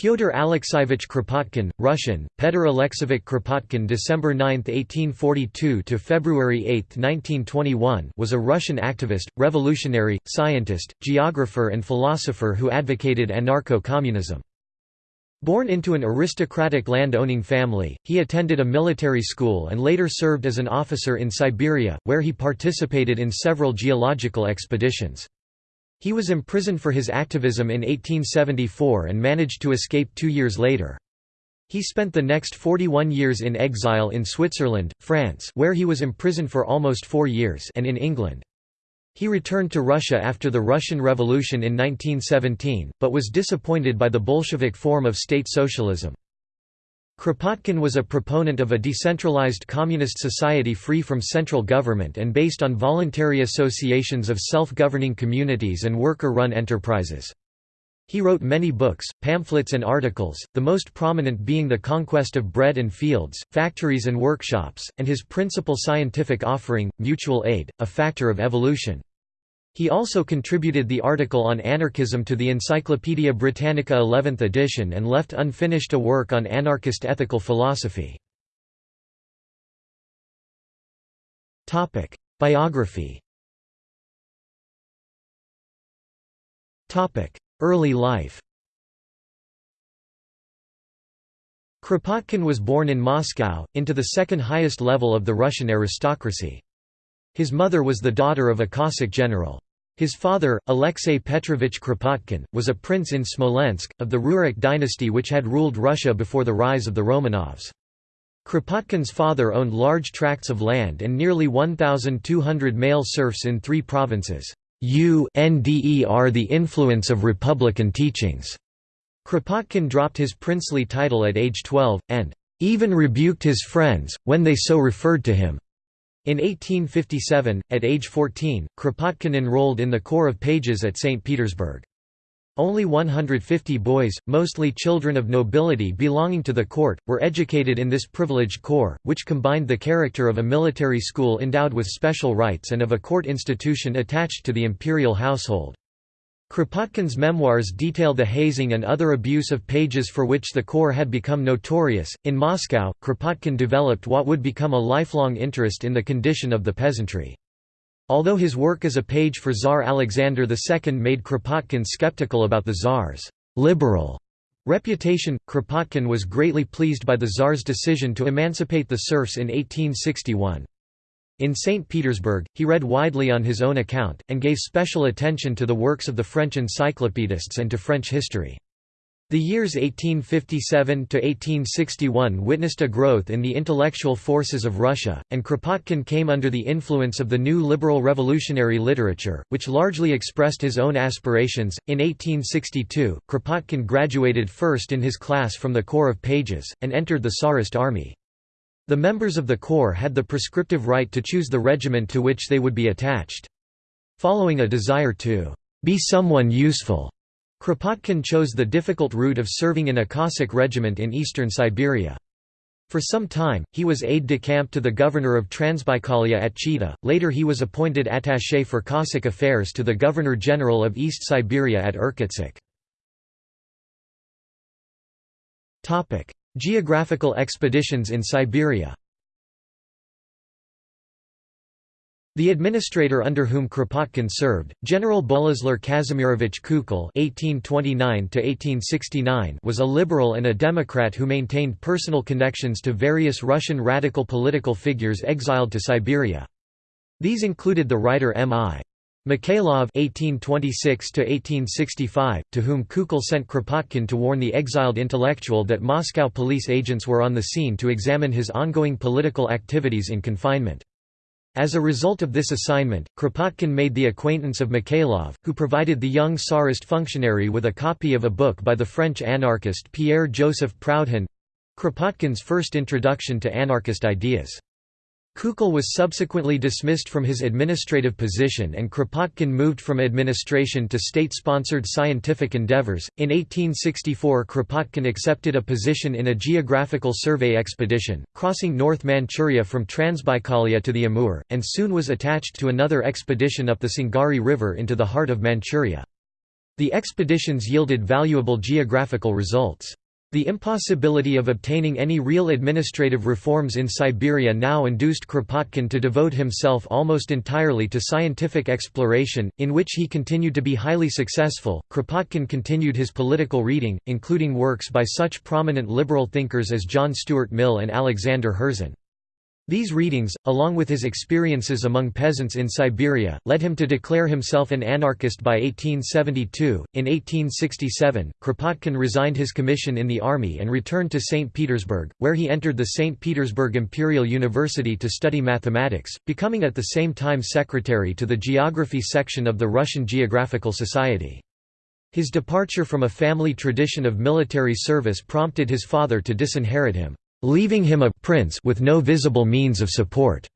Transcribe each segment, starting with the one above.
Pyotr Alexeyevich Kropotkin, Russian, Petr Alexeyevich Kropotkin December 9, 1842 to February 8, 1921 was a Russian activist, revolutionary, scientist, geographer and philosopher who advocated anarcho-communism. Born into an aristocratic land-owning family, he attended a military school and later served as an officer in Siberia, where he participated in several geological expeditions. He was imprisoned for his activism in 1874 and managed to escape two years later. He spent the next 41 years in exile in Switzerland, France where he was imprisoned for almost four years and in England. He returned to Russia after the Russian Revolution in 1917, but was disappointed by the Bolshevik form of state socialism. Kropotkin was a proponent of a decentralized communist society free from central government and based on voluntary associations of self-governing communities and worker-run enterprises. He wrote many books, pamphlets and articles, the most prominent being The Conquest of Bread and Fields, Factories and Workshops, and his principal scientific offering, Mutual Aid, A Factor of Evolution. He also contributed the article on anarchism to the Encyclopaedia Britannica 11th edition and left unfinished a work on anarchist ethical philosophy. Biography Early life Kropotkin was born in Moscow, into the second highest level of the Russian aristocracy. His mother was the daughter of a Cossack general. His father, Alexei Petrovich Kropotkin, was a prince in Smolensk, of the Rurik dynasty which had ruled Russia before the rise of the Romanovs. Kropotkin's father owned large tracts of land and nearly 1,200 male serfs in three provinces. UNDER the influence of republican teachings. Kropotkin dropped his princely title at age 12, and even rebuked his friends, when they so referred to him. In 1857, at age 14, Kropotkin enrolled in the Corps of Pages at St. Petersburg. Only 150 boys, mostly children of nobility belonging to the court, were educated in this privileged corps, which combined the character of a military school endowed with special rights and of a court institution attached to the imperial household. Kropotkin's memoirs detail the hazing and other abuse of pages for which the Corps had become notorious. In Moscow, Kropotkin developed what would become a lifelong interest in the condition of the peasantry. Although his work as a page for Tsar Alexander II made Kropotkin skeptical about the Tsar's liberal reputation, Kropotkin was greatly pleased by the Tsar's decision to emancipate the serfs in 1861. In St. Petersburg, he read widely on his own account, and gave special attention to the works of the French encyclopedists and to French history. The years 1857 to 1861 witnessed a growth in the intellectual forces of Russia, and Kropotkin came under the influence of the new liberal revolutionary literature, which largely expressed his own aspirations. In 1862, Kropotkin graduated first in his class from the Corps of Pages, and entered the Tsarist army. The members of the corps had the prescriptive right to choose the regiment to which they would be attached. Following a desire to be someone useful, Kropotkin chose the difficult route of serving in a Cossack regiment in eastern Siberia. For some time, he was aide-de-camp to the governor of Transbaikalia at Chita, later he was appointed attaché for Cossack affairs to the governor-general of East Siberia at Irkutsk. Geographical expeditions in Siberia The administrator under whom Kropotkin served, General Boleslav Kazimirovich Kukel (1829–1869), was a liberal and a Democrat who maintained personal connections to various Russian radical political figures exiled to Siberia. These included the writer M.I. Mikhailov (1826–1865), to whom Kukel sent Kropotkin to warn the exiled intellectual that Moscow police agents were on the scene to examine his ongoing political activities in confinement. As a result of this assignment, Kropotkin made the acquaintance of Mikhailov, who provided the young Tsarist functionary with a copy of a book by the French anarchist Pierre-Joseph Proudhon—Kropotkin's first introduction to anarchist ideas. Kukel was subsequently dismissed from his administrative position and Kropotkin moved from administration to state-sponsored scientific endeavors. In 1864 Kropotkin accepted a position in a geographical survey expedition, crossing North Manchuria from Transbaikalia to the Amur, and soon was attached to another expedition up the Sungari River into the heart of Manchuria. The expeditions yielded valuable geographical results. The impossibility of obtaining any real administrative reforms in Siberia now induced Kropotkin to devote himself almost entirely to scientific exploration, in which he continued to be highly successful. Kropotkin continued his political reading, including works by such prominent liberal thinkers as John Stuart Mill and Alexander Herzen. These readings, along with his experiences among peasants in Siberia, led him to declare himself an anarchist by 1872. In 1867, Kropotkin resigned his commission in the army and returned to St. Petersburg, where he entered the St. Petersburg Imperial University to study mathematics, becoming at the same time secretary to the geography section of the Russian Geographical Society. His departure from a family tradition of military service prompted his father to disinherit him leaving him a prince with no visible means of support.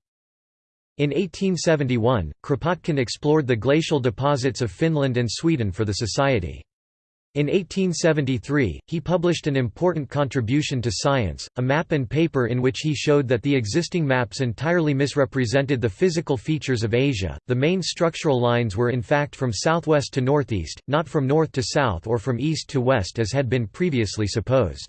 In 1871, Kropotkin explored the glacial deposits of Finland and Sweden for the Society. In 1873, he published an important contribution to science, a map and paper in which he showed that the existing maps entirely misrepresented the physical features of Asia. The main structural lines were in fact from southwest to northeast, not from north to south or from east to west as had been previously supposed.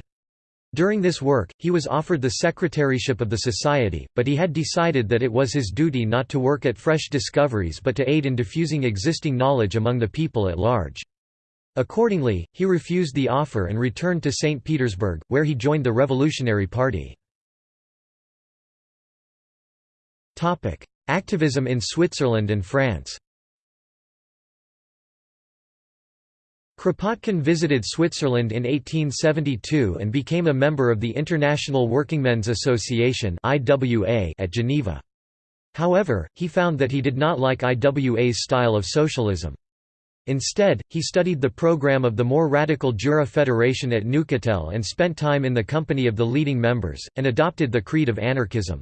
During this work, he was offered the secretaryship of the Society, but he had decided that it was his duty not to work at fresh discoveries but to aid in diffusing existing knowledge among the people at large. Accordingly, he refused the offer and returned to St. Petersburg, where he joined the Revolutionary Party. Activism in Switzerland and France Kropotkin visited Switzerland in 1872 and became a member of the International Workingmen's Association at Geneva. However, he found that he did not like IWA's style of socialism. Instead, he studied the program of the more radical Jura Federation at Neuchâtel and spent time in the company of the leading members, and adopted the creed of anarchism.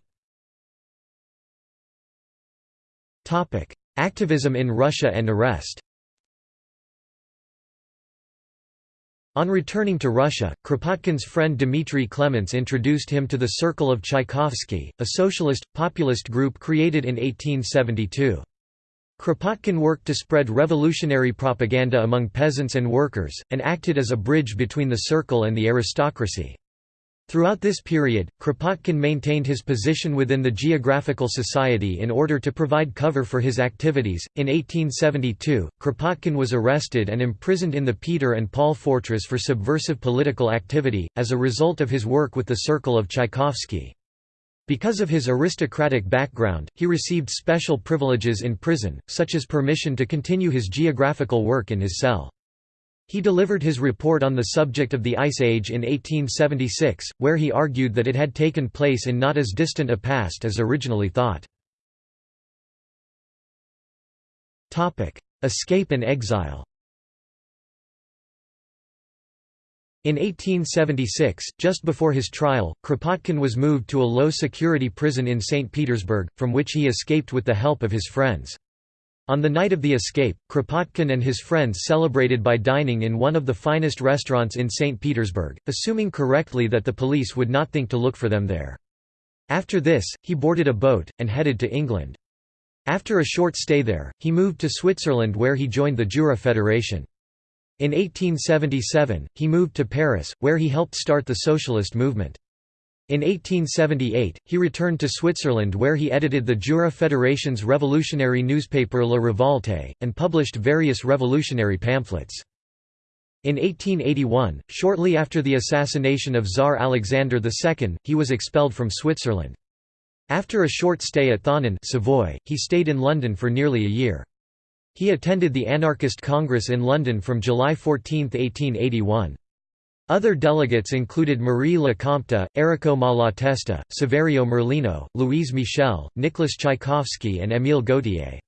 Activism in Russia and arrest On returning to Russia, Kropotkin's friend Dmitry Klements introduced him to the Circle of Tchaikovsky, a socialist, populist group created in 1872. Kropotkin worked to spread revolutionary propaganda among peasants and workers, and acted as a bridge between the circle and the aristocracy. Throughout this period, Kropotkin maintained his position within the Geographical Society in order to provide cover for his activities. In 1872, Kropotkin was arrested and imprisoned in the Peter and Paul fortress for subversive political activity, as a result of his work with the Circle of Tchaikovsky. Because of his aristocratic background, he received special privileges in prison, such as permission to continue his geographical work in his cell. He delivered his report on the subject of the Ice Age in 1876, where he argued that it had taken place in not as distant a past as originally thought. Escape and exile In 1876, just before his trial, Kropotkin was moved to a low-security prison in St. Petersburg, from which he escaped with the help of his friends. On the night of the escape, Kropotkin and his friends celebrated by dining in one of the finest restaurants in St. Petersburg, assuming correctly that the police would not think to look for them there. After this, he boarded a boat, and headed to England. After a short stay there, he moved to Switzerland where he joined the Jura Federation. In 1877, he moved to Paris, where he helped start the socialist movement. In 1878, he returned to Switzerland where he edited the Jura Federation's revolutionary newspaper La Revolte, and published various revolutionary pamphlets. In 1881, shortly after the assassination of Tsar Alexander II, he was expelled from Switzerland. After a short stay at Thonon Savoy, he stayed in London for nearly a year. He attended the Anarchist Congress in London from July 14, 1881. Other delegates included Marie Lecomte, Errico Malatesta, Saverio Merlino, Louise Michel, Nicolas Tchaikovsky and Émile Gautier.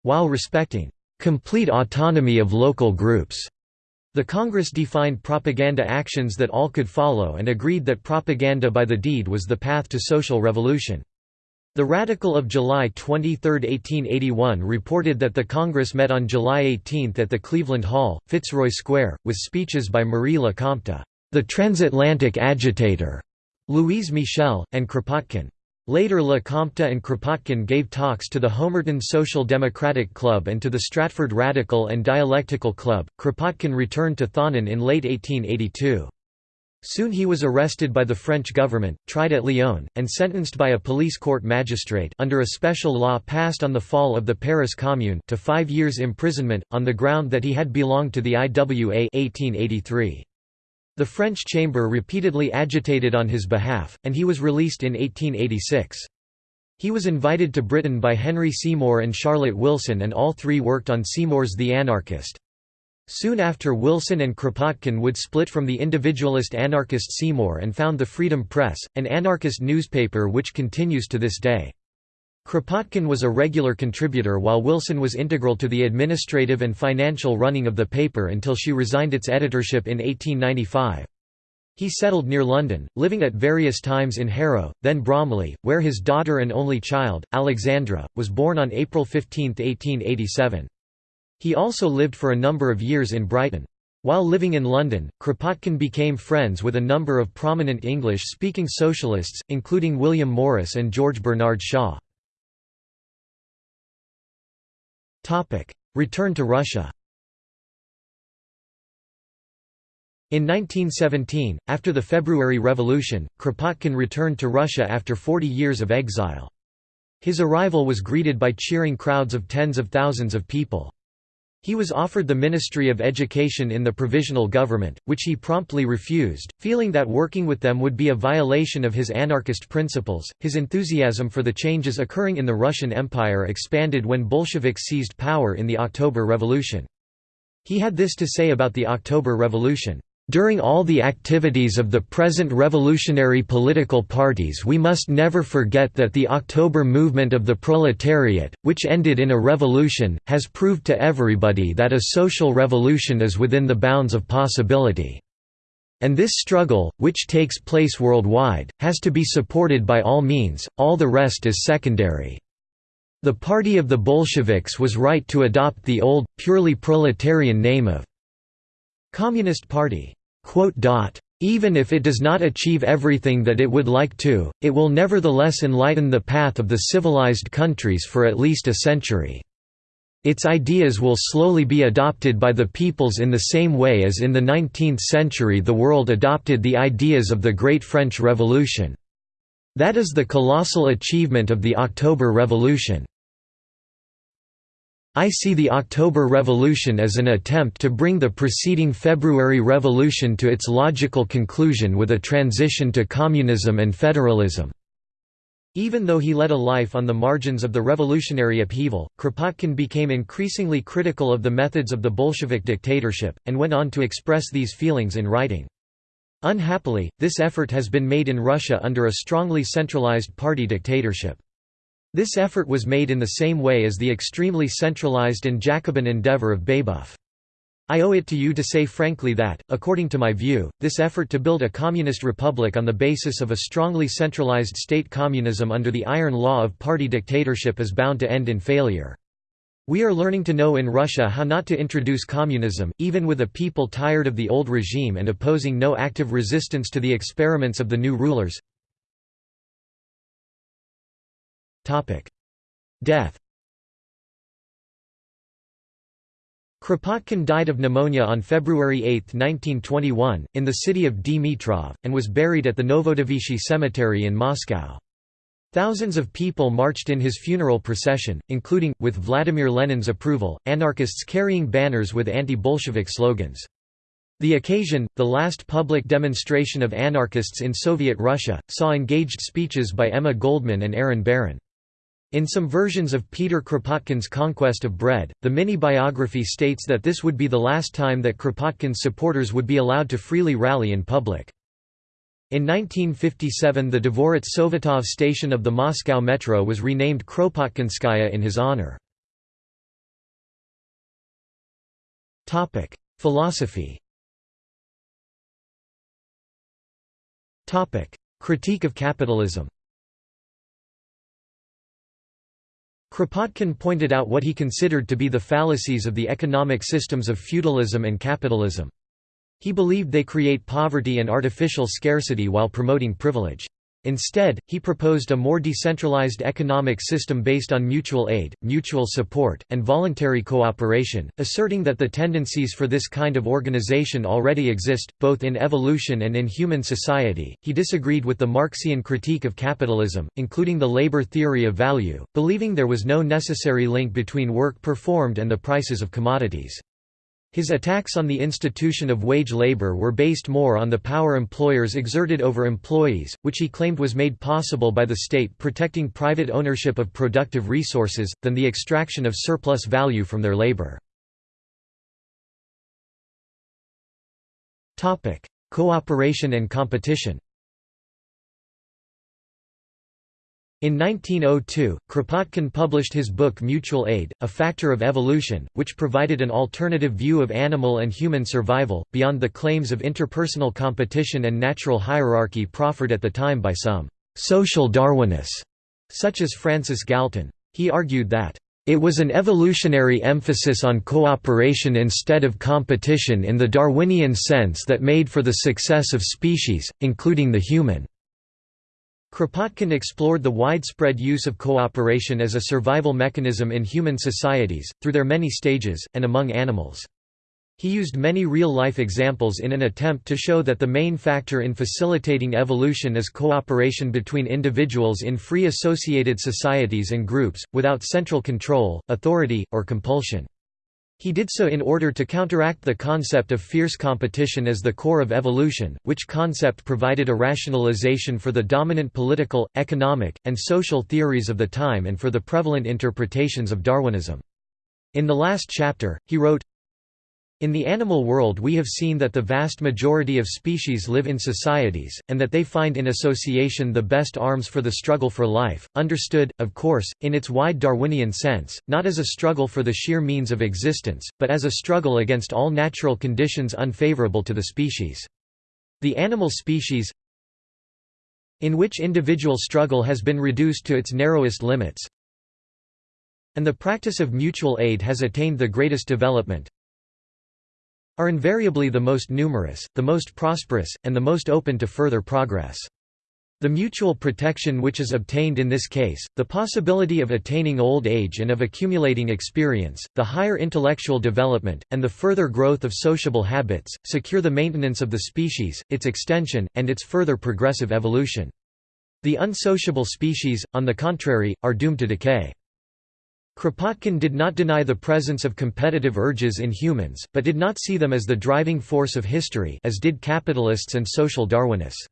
While respecting «complete autonomy of local groups», the Congress defined propaganda actions that all could follow and agreed that propaganda by the deed was the path to social revolution. The Radical of July 23, 1881 reported that the Congress met on July 18 at the Cleveland Hall, Fitzroy Square, with speeches by Marie Lecomte, the transatlantic agitator, Louise Michel, and Kropotkin. Later Lecompte and Kropotkin gave talks to the Homerton Social Democratic Club and to the Stratford Radical and Dialectical Club. Kropotkin returned to Thonon in late 1882. Soon he was arrested by the French government, tried at Lyon, and sentenced by a police court magistrate under a special law passed on the fall of the Paris Commune to five years imprisonment, on the ground that he had belonged to the IWA 1883. The French chamber repeatedly agitated on his behalf, and he was released in 1886. He was invited to Britain by Henry Seymour and Charlotte Wilson and all three worked on Seymour's The Anarchist. Soon after Wilson and Kropotkin would split from the individualist anarchist Seymour and found the Freedom Press, an anarchist newspaper which continues to this day. Kropotkin was a regular contributor while Wilson was integral to the administrative and financial running of the paper until she resigned its editorship in 1895. He settled near London, living at various times in Harrow, then Bromley, where his daughter and only child, Alexandra, was born on April 15, 1887. He also lived for a number of years in Brighton. While living in London, Kropotkin became friends with a number of prominent English-speaking socialists, including William Morris and George Bernard Shaw. Return to Russia In 1917, after the February Revolution, Kropotkin returned to Russia after 40 years of exile. His arrival was greeted by cheering crowds of tens of thousands of people. He was offered the Ministry of Education in the Provisional Government, which he promptly refused, feeling that working with them would be a violation of his anarchist principles. His enthusiasm for the changes occurring in the Russian Empire expanded when Bolsheviks seized power in the October Revolution. He had this to say about the October Revolution. During all the activities of the present revolutionary political parties we must never forget that the October movement of the proletariat, which ended in a revolution, has proved to everybody that a social revolution is within the bounds of possibility. And this struggle, which takes place worldwide, has to be supported by all means, all the rest is secondary. The party of the Bolsheviks was right to adopt the old, purely proletarian name of Communist Party. Even if it does not achieve everything that it would like to, it will nevertheless enlighten the path of the civilized countries for at least a century. Its ideas will slowly be adopted by the peoples in the same way as in the 19th century the world adopted the ideas of the Great French Revolution. That is the colossal achievement of the October Revolution. I see the October Revolution as an attempt to bring the preceding February Revolution to its logical conclusion with a transition to communism and federalism. Even though he led a life on the margins of the revolutionary upheaval, Kropotkin became increasingly critical of the methods of the Bolshevik dictatorship, and went on to express these feelings in writing. Unhappily, this effort has been made in Russia under a strongly centralized party dictatorship. This effort was made in the same way as the extremely centralized and Jacobin endeavor of Babeuf. I owe it to you to say frankly that, according to my view, this effort to build a communist republic on the basis of a strongly centralized state communism under the iron law of party dictatorship is bound to end in failure. We are learning to know in Russia how not to introduce communism, even with a people tired of the old regime and opposing no active resistance to the experiments of the new rulers. Death Kropotkin died of pneumonia on February 8, 1921, in the city of Dmitrov, and was buried at the Novodevichy Cemetery in Moscow. Thousands of people marched in his funeral procession, including, with Vladimir Lenin's approval, anarchists carrying banners with anti-Bolshevik slogans. The occasion, the last public demonstration of anarchists in Soviet Russia, saw engaged speeches by Emma Goldman and Aaron Baron. In some versions of Peter Kropotkin's Conquest of Bread, the mini-biography states that this would be the last time that Kropotkin's supporters would be allowed to freely rally in public. In 1957 the Dvorets Sovetov station of the Moscow Metro was renamed Kropotkinskaya in his honor. Philosophy Critique of capitalism Kropotkin pointed out what he considered to be the fallacies of the economic systems of feudalism and capitalism. He believed they create poverty and artificial scarcity while promoting privilege. Instead, he proposed a more decentralized economic system based on mutual aid, mutual support, and voluntary cooperation, asserting that the tendencies for this kind of organization already exist, both in evolution and in human society. He disagreed with the Marxian critique of capitalism, including the labor theory of value, believing there was no necessary link between work performed and the prices of commodities. His attacks on the institution of wage labor were based more on the power employers exerted over employees, which he claimed was made possible by the state protecting private ownership of productive resources, than the extraction of surplus value from their labor. Cooperation and competition In 1902, Kropotkin published his book Mutual Aid, A Factor of Evolution, which provided an alternative view of animal and human survival, beyond the claims of interpersonal competition and natural hierarchy proffered at the time by some «social Darwinists», such as Francis Galton. He argued that it was an evolutionary emphasis on cooperation instead of competition in the Darwinian sense that made for the success of species, including the human. Kropotkin explored the widespread use of cooperation as a survival mechanism in human societies, through their many stages, and among animals. He used many real-life examples in an attempt to show that the main factor in facilitating evolution is cooperation between individuals in free associated societies and groups, without central control, authority, or compulsion. He did so in order to counteract the concept of fierce competition as the core of evolution, which concept provided a rationalization for the dominant political, economic, and social theories of the time and for the prevalent interpretations of Darwinism. In the last chapter, he wrote, in the animal world we have seen that the vast majority of species live in societies, and that they find in association the best arms for the struggle for life, understood, of course, in its wide Darwinian sense, not as a struggle for the sheer means of existence, but as a struggle against all natural conditions unfavorable to the species. The animal species in which individual struggle has been reduced to its narrowest limits, and the practice of mutual aid has attained the greatest development, are invariably the most numerous, the most prosperous, and the most open to further progress. The mutual protection which is obtained in this case, the possibility of attaining old age and of accumulating experience, the higher intellectual development, and the further growth of sociable habits, secure the maintenance of the species, its extension, and its further progressive evolution. The unsociable species, on the contrary, are doomed to decay. Kropotkin did not deny the presence of competitive urges in humans, but did not see them as the driving force of history as did capitalists and social Darwinists.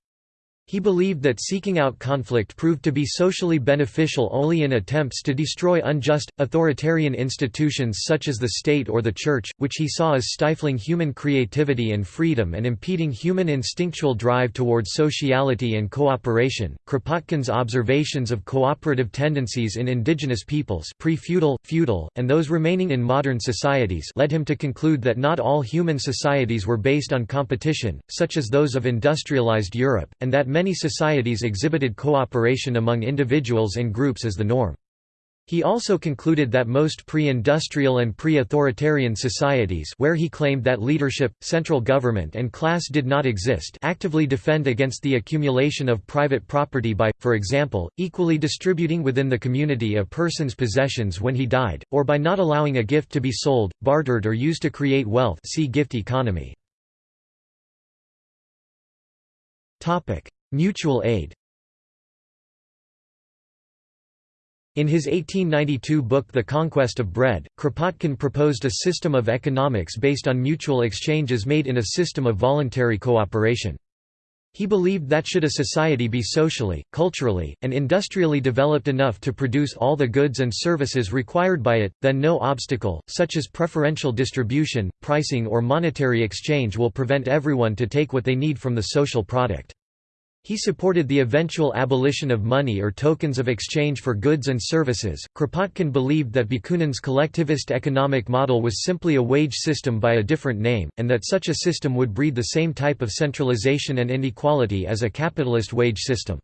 He believed that seeking out conflict proved to be socially beneficial only in attempts to destroy unjust, authoritarian institutions such as the state or the church, which he saw as stifling human creativity and freedom and impeding human instinctual drive towards sociality and cooperation. Kropotkin's observations of cooperative tendencies in indigenous peoples, pre-feudal, feudal, and those remaining in modern societies, led him to conclude that not all human societies were based on competition, such as those of industrialized Europe, and that many societies exhibited cooperation among individuals and groups as the norm. He also concluded that most pre-industrial and pre-authoritarian societies where he claimed that leadership, central government and class did not exist actively defend against the accumulation of private property by, for example, equally distributing within the community a person's possessions when he died, or by not allowing a gift to be sold, bartered or used to create wealth see gift economy. Mutual aid In his 1892 book The Conquest of Bread, Kropotkin proposed a system of economics based on mutual exchanges made in a system of voluntary cooperation. He believed that should a society be socially, culturally, and industrially developed enough to produce all the goods and services required by it, then no obstacle, such as preferential distribution, pricing or monetary exchange will prevent everyone to take what they need from the social product. He supported the eventual abolition of money or tokens of exchange for goods and services. Kropotkin believed that Bakunin's collectivist economic model was simply a wage system by a different name, and that such a system would breed the same type of centralization and inequality as a capitalist wage system.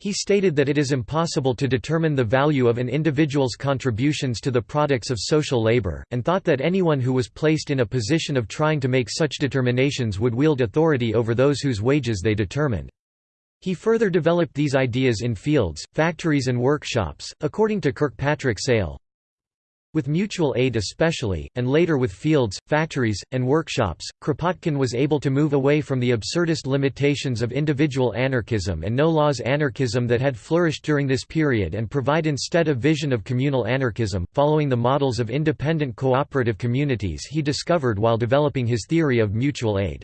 He stated that it is impossible to determine the value of an individual's contributions to the products of social labor, and thought that anyone who was placed in a position of trying to make such determinations would wield authority over those whose wages they determined. He further developed these ideas in fields, factories and workshops, according to Kirkpatrick Sale. With mutual aid especially, and later with fields, factories, and workshops, Kropotkin was able to move away from the absurdist limitations of individual anarchism and no-laws anarchism that had flourished during this period and provide instead a vision of communal anarchism, following the models of independent cooperative communities he discovered while developing his theory of mutual aid.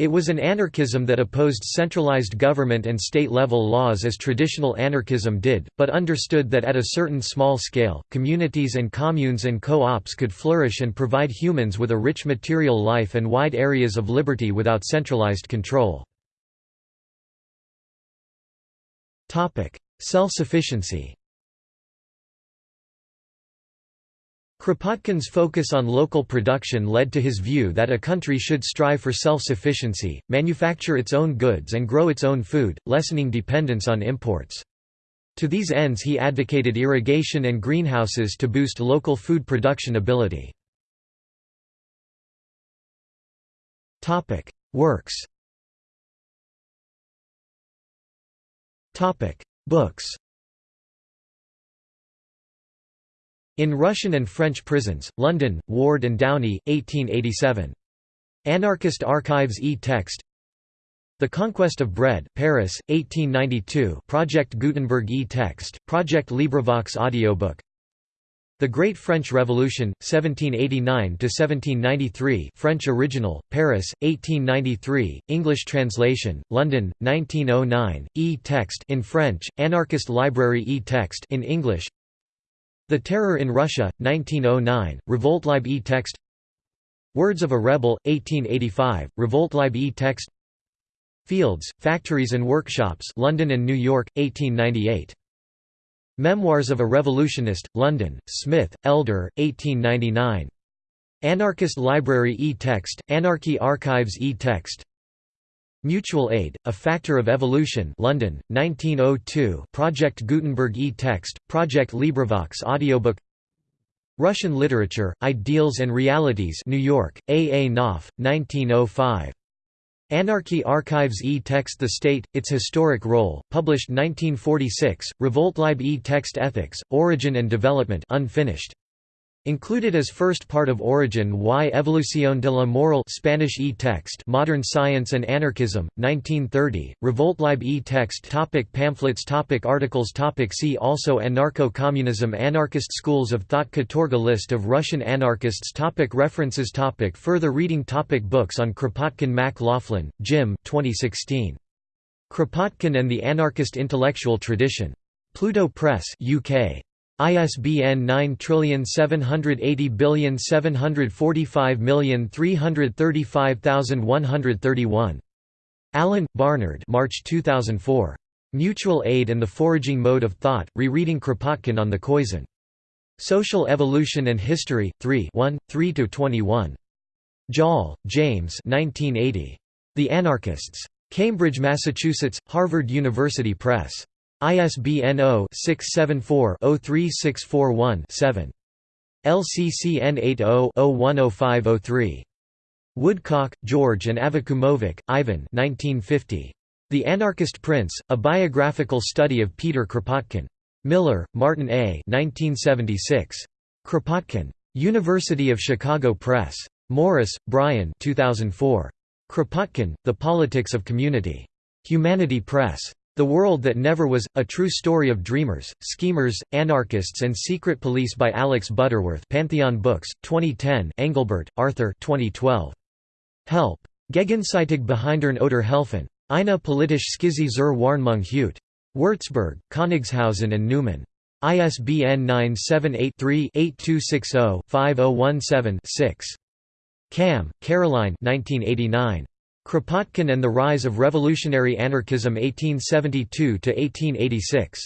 It was an anarchism that opposed centralized government and state-level laws as traditional anarchism did, but understood that at a certain small scale, communities and communes and co-ops could flourish and provide humans with a rich material life and wide areas of liberty without centralized control. Self-sufficiency Kropotkin's focus on local production led to his view that a country should strive for self-sufficiency, manufacture its own goods and grow its own food, lessening dependence on imports. To these ends he advocated irrigation and greenhouses to boost local food production ability. Works Books In Russian and French prisons, London, Ward and Downey, 1887. Anarchist Archives e-text The Conquest of Bread, Paris, 1892 Project Gutenberg e-text, Project LibriVox audiobook. The Great French Revolution, 1789–1793 French original, Paris, 1893, English translation, London, 1909, e-text in French, Anarchist Library e-text in English the Terror in Russia, 1909, Revoltlibe e-text Words of a Rebel, 1885, Revoltlibe e-text Fields, Factories and Workshops London and New York, 1898. Memoirs of a Revolutionist, London, Smith, Elder, 1899. Anarchist Library e-text, Anarchy Archives e-text Mutual Aid, A Factor of Evolution London, 1902 Project Gutenberg e-text, Project LibriVox audiobook Russian Literature, Ideals and Realities New York, A. A. Knopf, 1905. Anarchy Archives e-text The State, Its Historic Role, published 1946, Revoltlibe e-text Ethics, Origin and Development unfinished. Included as first part of Origin y Evolución de la Moral Spanish e-text Modern Science and Anarchism, 1930, Revoltlibe e-text topic Pamphlets topic Articles topic See also Anarcho-communism Anarchist schools of thought Katorga List of Russian anarchists topic References topic Further reading topic Books on Kropotkin Mac Laughlin, Jim 2016. Kropotkin and the Anarchist Intellectual Tradition. Pluto Press UK. ISBN 9780745335131. Allen, Barnard March 2004. Mutual Aid and the Foraging Mode of Thought, Rereading Kropotkin on the Khoisan. Social Evolution and History, 3 3–21. Joll, James 1980. The Anarchists. Cambridge, Massachusetts, Harvard University Press. ISBN 0-674-03641-7. LCCN 80-010503. Woodcock, George and Avakumovic, Ivan 1950. The Anarchist Prince, A Biographical Study of Peter Kropotkin. Miller, Martin A. 1976. Kropotkin. University of Chicago Press. Morris, Brian 2004. Kropotkin, The Politics of Community. Humanity Press. The World That Never Was, A True Story of Dreamers, Schemers, Anarchists and Secret Police by Alex Butterworth Pantheon Books, 2010 Engelbert, Arthur 2012. Help. Gegenseitig Behindern oder helfen. Eine politische Skizze zur Warnung Hut. Würzburg, Königshausen and Neumann. ISBN 978-3-8260-5017-6. Cahm, Caroline 1989. Kropotkin and the Rise of Revolutionary Anarchism 1872–1886.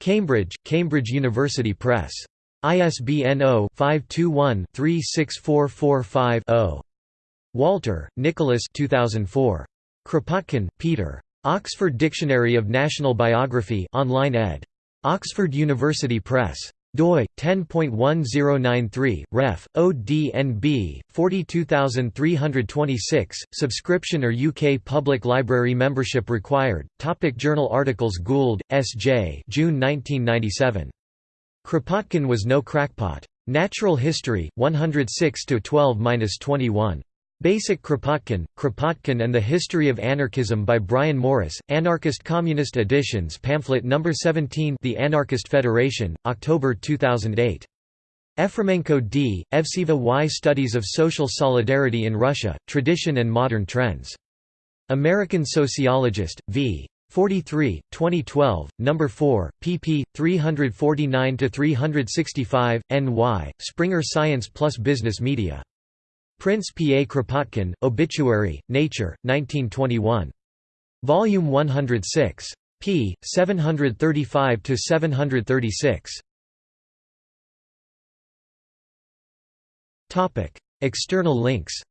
Cambridge, Cambridge University Press. ISBN 0-521-36445-0. Walter, Nicholas 2004. Kropotkin, Peter. Oxford Dictionary of National Biography online ed. Oxford University Press. Doi 10.1093 ref ODNB 42326 subscription or UK public library membership required topic journal articles Gould SJ June 1997 Kropotkin was no crackpot. Natural History 106 to 12-21 Basic Kropotkin, Kropotkin and the History of Anarchism by Brian Morris, Anarchist Communist Editions Pamphlet No. 17 The Anarchist Federation, October 2008. Efremenko D., Evseva Y. Studies of Social Solidarity in Russia, Tradition and Modern Trends. American Sociologist, v. 43, 2012, No. 4, pp. 349–365, NY, Springer Science Plus Business Media. Prince P. A. Kropotkin, Obituary, Nature, 1921. Volume 106. p. 735–736. External links